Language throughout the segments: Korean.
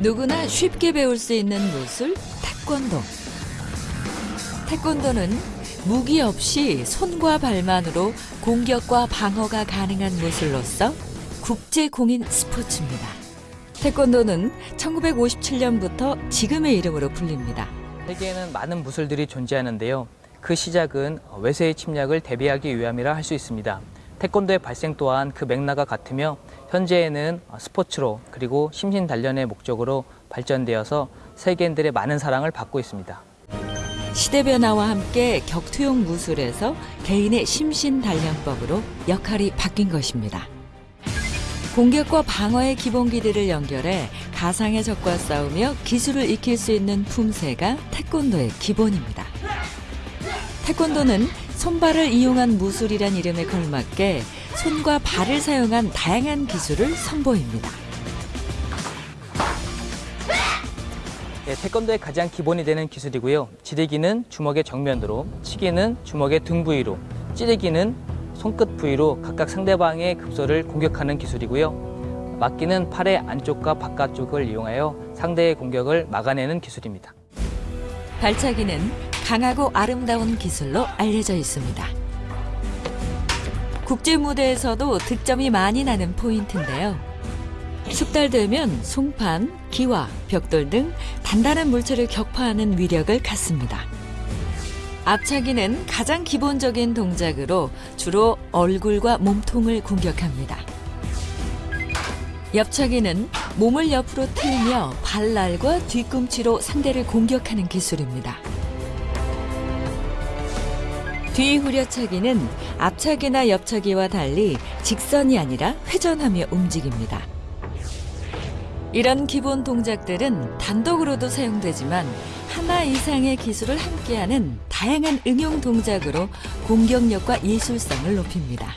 누구나 쉽게 배울 수 있는 무술 태권도. 태권도는 무기 없이 손과 발만으로 공격과 방어가 가능한 무술로서 국제 공인 스포츠입니다. 태권도는 1957년부터 지금의 이름으로 불립니다. 세계에는 많은 무술들이 존재하는데요. 그 시작은 외세의 침략을 대비하기 위함이라 할 수 있습니다. 태권도의 발생 또한 그 맥락과 같으며 현재에는 스포츠로 그리고 심신 단련의 목적으로 발전되어서 세계인들의 많은 사랑을 받고 있습니다. 시대 변화와 함께 격투용 무술에서 개인의 심신 단련법으로 역할이 바뀐 것입니다. 공격과 방어의 기본기들을 연결해 가상의 적과 싸우며 기술을 익힐 수 있는 품새가 태권도의 기본입니다. 태권도는 손발을 이용한 무술이란 이름에 걸맞게 손과 발을 사용한 다양한 기술을 선보입니다. 예, 태권도의 가장 기본이 되는 기술이고요. 지르기는 주먹의 정면으로, 치기는 주먹의 등 부위로, 찌르기는 손끝 부위로 각각 상대방의 급소를 공격하는 기술이고요. 막기는 팔의 안쪽과 바깥쪽을 이용하여 상대의 공격을 막아내는 기술입니다. 발차기는 강하고 아름다운 기술로 알려져 있습니다. 국제 무대에서도 득점이 많이 나는 포인트인데요. 숙달되면 송판, 기와, 벽돌 등 단단한 물체를 격파하는 위력을 갖습니다. 앞차기는 가장 기본적인 동작으로 주로 얼굴과 몸통을 공격합니다. 옆차기는 몸을 옆으로 틀며 발날과 뒤꿈치로 상대를 공격하는 기술입니다. 뒤후려차기는 앞차기나 옆차기와 달리 직선이 아니라 회전하며 움직입니다. 이런 기본 동작들은 단독으로도 사용되지만 하나 이상의 기술을 함께하는 다양한 응용 동작으로 공격력과 예술성을 높입니다.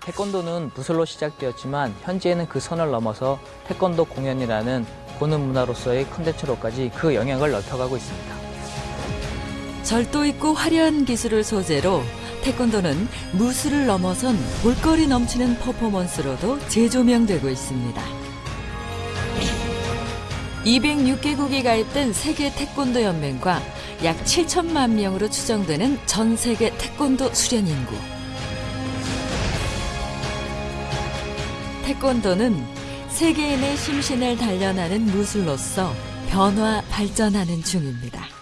태권도는 무술로 시작되었지만 현재는 그 선을 넘어서 태권도 공연이라는 보는 문화로서의 컨텐츠로까지 그 영향을 넓혀가고 있습니다. 절도 있고 화려한 기술을 소재로 태권도는 무술을 넘어선 볼거리 넘치는 퍼포먼스로도 재조명되고 있습니다. 206개국이 가입된 세계 태권도 연맹과 약 7천만 명으로 추정되는 전 세계 태권도 수련 인구. 태권도는 세계인의 심신을 단련하는 무술로서 변화 발전하는 중입니다.